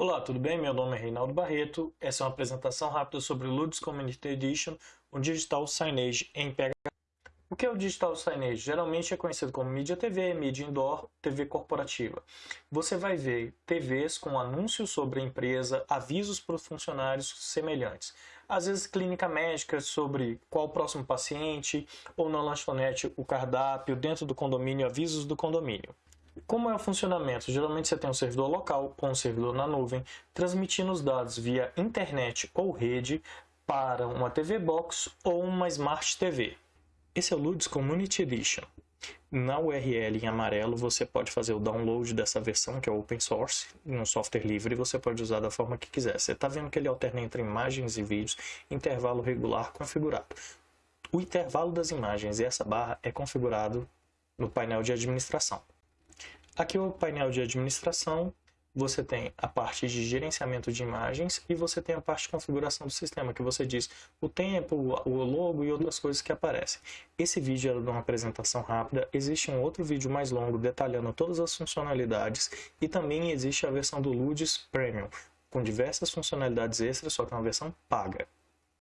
Olá, tudo bem? Meu nome é Reinaldo Barreto. Essa é uma apresentação rápida sobre o Ludus Community Edition, um digital signage em PHP. O que é o digital signage? Geralmente é conhecido como mídia TV, mídia indoor, TV corporativa. Você vai ver TVs com anúncios sobre a empresa, avisos para os funcionários semelhantes. Às vezes clínica médica sobre qual o próximo paciente, ou na lanchonete o cardápio, dentro do condomínio, avisos do condomínio. Como é o funcionamento? Geralmente você tem um servidor local com um servidor na nuvem, transmitindo os dados via internet ou rede para uma TV Box ou uma Smart TV. Esse é o Ludus Community Edition. Na URL em amarelo você pode fazer o download dessa versão, que é open source, um software livre, e você pode usar da forma que quiser. Você está vendo que ele alterna entre imagens e vídeos, intervalo regular configurado. O intervalo das imagens e essa barra é configurado no painel de administração. Aqui é o painel de administração, você tem a parte de gerenciamento de imagens e você tem a parte de configuração do sistema, que você diz o tempo, o logo e outras coisas que aparecem. Esse vídeo era de uma apresentação rápida, existe um outro vídeo mais longo detalhando todas as funcionalidades e também existe a versão do Ludis Premium, com diversas funcionalidades extras, só que é uma versão paga.